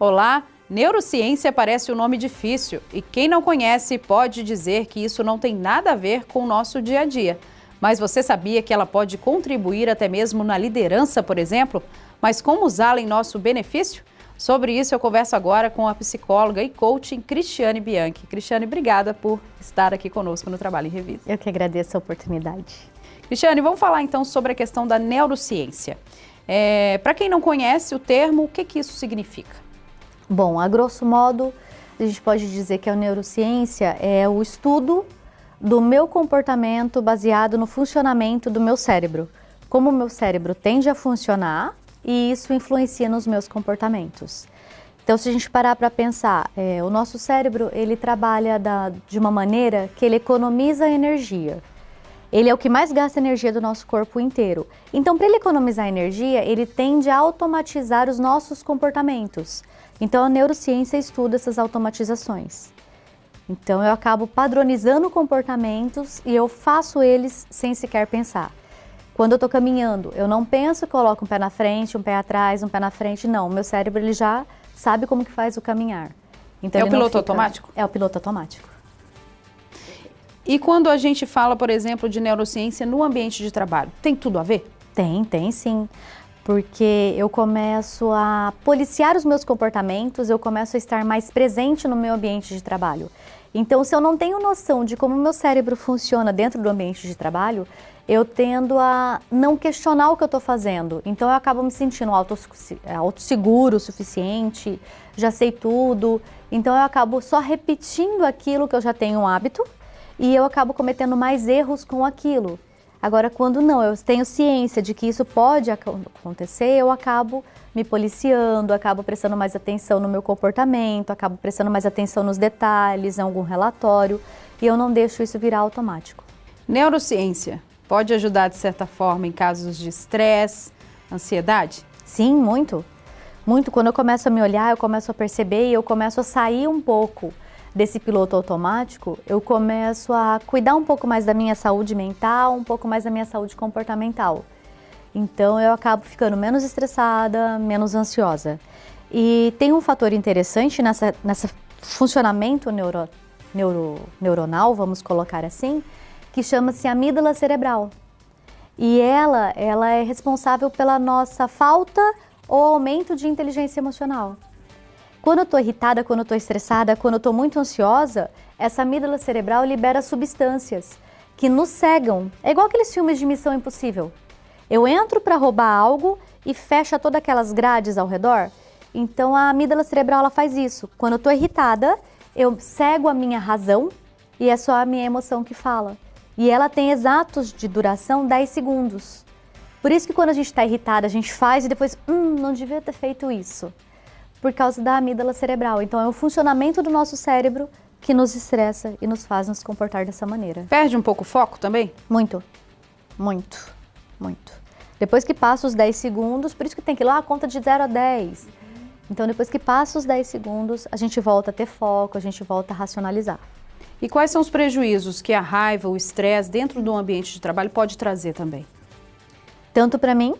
Olá, neurociência parece um nome difícil e quem não conhece pode dizer que isso não tem nada a ver com o nosso dia a dia. Mas você sabia que ela pode contribuir até mesmo na liderança, por exemplo? Mas como usá-la em nosso benefício? Sobre isso eu converso agora com a psicóloga e coaching Cristiane Bianchi. Cristiane, obrigada por estar aqui conosco no Trabalho em Revista. Eu que agradeço a oportunidade. Cristiane, vamos falar então sobre a questão da neurociência. É, Para quem não conhece o termo, o que, que isso significa? Bom, a grosso modo, a gente pode dizer que a neurociência é o estudo do meu comportamento baseado no funcionamento do meu cérebro. Como o meu cérebro tende a funcionar e isso influencia nos meus comportamentos. Então, se a gente parar para pensar, é, o nosso cérebro ele trabalha da, de uma maneira que ele economiza energia. Ele é o que mais gasta energia do nosso corpo inteiro. Então, para ele economizar energia, ele tende a automatizar os nossos comportamentos. Então, a neurociência estuda essas automatizações. Então, eu acabo padronizando comportamentos e eu faço eles sem sequer pensar. Quando eu estou caminhando, eu não penso, coloco um pé na frente, um pé atrás, um pé na frente. Não, meu cérebro ele já sabe como que faz o caminhar. Então, é o piloto fica... automático? É o piloto automático. E quando a gente fala, por exemplo, de neurociência no ambiente de trabalho, tem tudo a ver? Tem, tem sim. Porque eu começo a policiar os meus comportamentos, eu começo a estar mais presente no meu ambiente de trabalho. Então, se eu não tenho noção de como o meu cérebro funciona dentro do ambiente de trabalho, eu tendo a não questionar o que eu estou fazendo. Então, eu acabo me sentindo autosseguro o suficiente, já sei tudo. Então, eu acabo só repetindo aquilo que eu já tenho um hábito e eu acabo cometendo mais erros com aquilo. Agora, quando não, eu tenho ciência de que isso pode acontecer, eu acabo me policiando, acabo prestando mais atenção no meu comportamento, acabo prestando mais atenção nos detalhes, em algum relatório, e eu não deixo isso virar automático. Neurociência pode ajudar de certa forma em casos de estresse, ansiedade? Sim, muito. Muito. Quando eu começo a me olhar, eu começo a perceber e eu começo a sair um pouco desse piloto automático, eu começo a cuidar um pouco mais da minha saúde mental, um pouco mais da minha saúde comportamental. Então eu acabo ficando menos estressada, menos ansiosa. E tem um fator interessante nessa, nessa funcionamento neuro, neuro, neuronal, vamos colocar assim, que chama-se amígdala cerebral. E ela, ela é responsável pela nossa falta ou aumento de inteligência emocional. Quando eu estou irritada, quando eu estou estressada, quando eu estou muito ansiosa, essa amígdala cerebral libera substâncias que nos cegam. É igual aqueles filmes de Missão Impossível. Eu entro para roubar algo e fecha todas aquelas grades ao redor. Então a amígdala cerebral ela faz isso. Quando eu estou irritada, eu cego a minha razão e é só a minha emoção que fala. E ela tem exatos de duração 10 segundos. Por isso que quando a gente está irritada, a gente faz e depois, hum, não devia ter feito isso por causa da amígdala cerebral. Então é o funcionamento do nosso cérebro que nos estressa e nos faz nos comportar dessa maneira. Perde um pouco o foco também? Muito, muito, muito. Depois que passa os 10 segundos, por isso que tem que ir lá a conta de 0 a 10. Então depois que passa os 10 segundos, a gente volta a ter foco, a gente volta a racionalizar. E quais são os prejuízos que a raiva, o estresse dentro do ambiente de trabalho pode trazer também? Tanto para mim,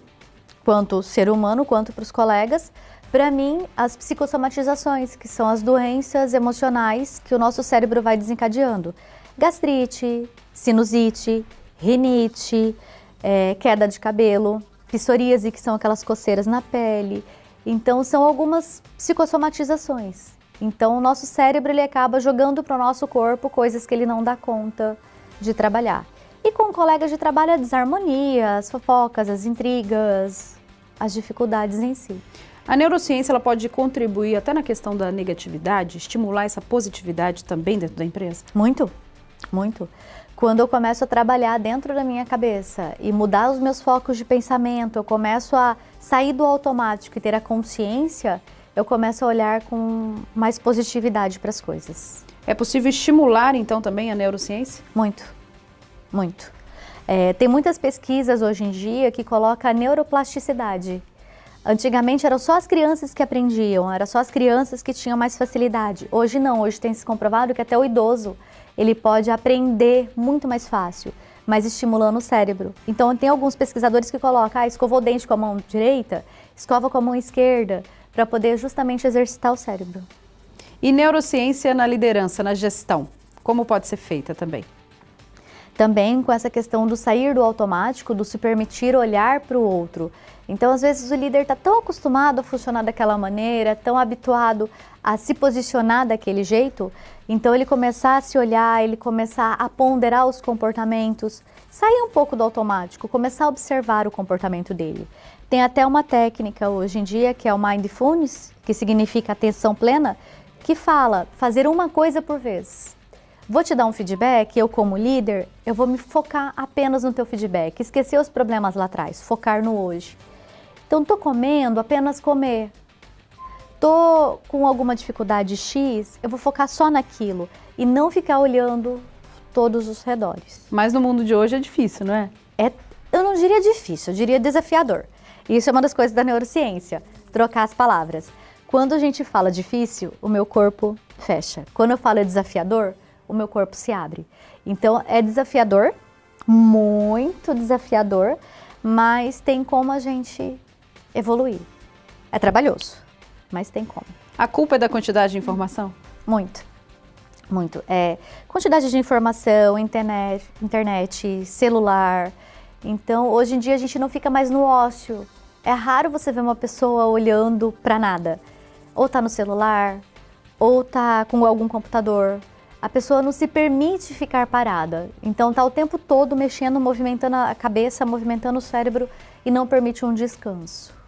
quanto ser humano, quanto para os colegas, para mim, as psicossomatizações, que são as doenças emocionais que o nosso cérebro vai desencadeando. Gastrite, sinusite, rinite, é, queda de cabelo, psoríase, que são aquelas coceiras na pele. Então, são algumas psicossomatizações. Então, o nosso cérebro ele acaba jogando para o nosso corpo coisas que ele não dá conta de trabalhar. E com colegas de trabalho, a desarmonia, as fofocas, as intrigas, as dificuldades em si. A neurociência ela pode contribuir até na questão da negatividade, estimular essa positividade também dentro da empresa? Muito, muito. Quando eu começo a trabalhar dentro da minha cabeça e mudar os meus focos de pensamento, eu começo a sair do automático e ter a consciência, eu começo a olhar com mais positividade para as coisas. É possível estimular então também a neurociência? Muito, muito. É, tem muitas pesquisas hoje em dia que colocam a neuroplasticidade, Antigamente eram só as crianças que aprendiam, eram só as crianças que tinham mais facilidade. Hoje não, hoje tem se comprovado que até o idoso ele pode aprender muito mais fácil, mas estimulando o cérebro. Então tem alguns pesquisadores que colocam, ah, escovou o dente com a mão direita, escova com a mão esquerda, para poder justamente exercitar o cérebro. E neurociência na liderança, na gestão, como pode ser feita também? Também com essa questão do sair do automático, do se permitir olhar para o outro. Então, às vezes, o líder está tão acostumado a funcionar daquela maneira, tão habituado a se posicionar daquele jeito, então ele começar a se olhar, ele começar a ponderar os comportamentos, sair um pouco do automático, começar a observar o comportamento dele. Tem até uma técnica hoje em dia que é o Mindfulness, que significa atenção plena, que fala fazer uma coisa por vez. Vou te dar um feedback, eu como líder, eu vou me focar apenas no teu feedback, esquecer os problemas lá atrás, focar no hoje. Então, tô comendo, apenas comer. Tô com alguma dificuldade X, eu vou focar só naquilo e não ficar olhando todos os redores. Mas no mundo de hoje é difícil, não é? É, eu não diria difícil, eu diria desafiador. Isso é uma das coisas da neurociência, trocar as palavras. Quando a gente fala difícil, o meu corpo fecha. Quando eu falo desafiador, o meu corpo se abre. Então é desafiador, muito desafiador, mas tem como a gente evoluir. É trabalhoso, mas tem como. A culpa é da quantidade de informação? Muito, muito. É quantidade de informação, internet, internet, celular. Então, hoje em dia a gente não fica mais no ócio. É raro você ver uma pessoa olhando para nada. Ou tá no celular, ou tá com algum computador. A pessoa não se permite ficar parada. Então tá o tempo todo mexendo, movimentando a cabeça, movimentando o cérebro e não permite um descanso.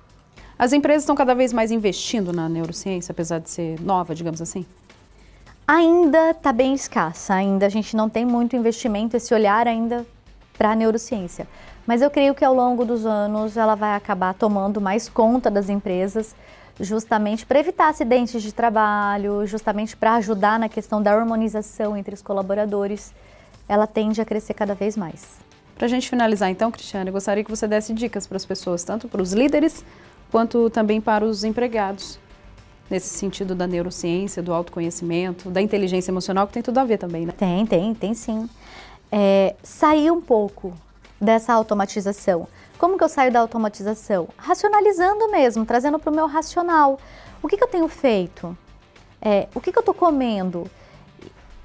As empresas estão cada vez mais investindo na neurociência, apesar de ser nova, digamos assim? Ainda está bem escassa, ainda a gente não tem muito investimento, esse olhar ainda para a neurociência. Mas eu creio que ao longo dos anos ela vai acabar tomando mais conta das empresas, justamente para evitar acidentes de trabalho, justamente para ajudar na questão da harmonização entre os colaboradores. Ela tende a crescer cada vez mais. Para a gente finalizar então, Cristiane, eu gostaria que você desse dicas para as pessoas, tanto para os líderes quanto também para os empregados, nesse sentido da neurociência, do autoconhecimento, da inteligência emocional, que tem tudo a ver também, né? Tem, tem, tem sim. É, sair um pouco dessa automatização. Como que eu saio da automatização? Racionalizando mesmo, trazendo para o meu racional. O que, que eu tenho feito? É, o que, que eu estou comendo?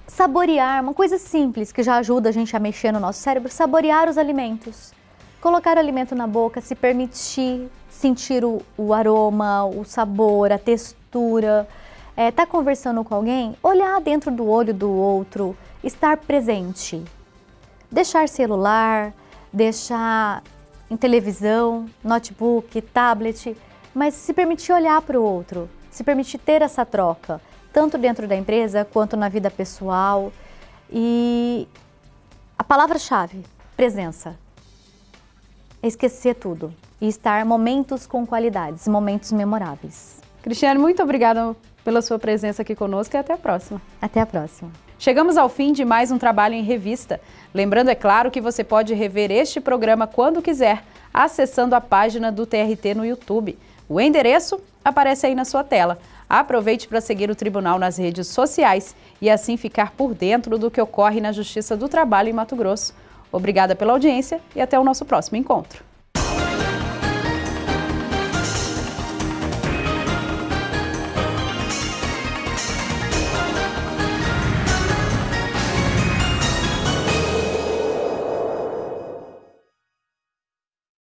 Saborear, uma coisa simples que já ajuda a gente a mexer no nosso cérebro, saborear os alimentos. Colocar o alimento na boca, se permitir sentir o, o aroma, o sabor, a textura. É, tá conversando com alguém, olhar dentro do olho do outro, estar presente. Deixar celular, deixar em televisão, notebook, tablet, mas se permitir olhar para o outro, se permitir ter essa troca, tanto dentro da empresa quanto na vida pessoal. E a palavra-chave, presença. É esquecer tudo e estar momentos com qualidades, momentos memoráveis. Cristiane, muito obrigada pela sua presença aqui conosco e até a próxima. Até a próxima. Chegamos ao fim de mais um trabalho em revista. Lembrando, é claro, que você pode rever este programa quando quiser, acessando a página do TRT no YouTube. O endereço aparece aí na sua tela. Aproveite para seguir o Tribunal nas redes sociais e assim ficar por dentro do que ocorre na Justiça do Trabalho em Mato Grosso. Obrigada pela audiência e até o nosso próximo encontro.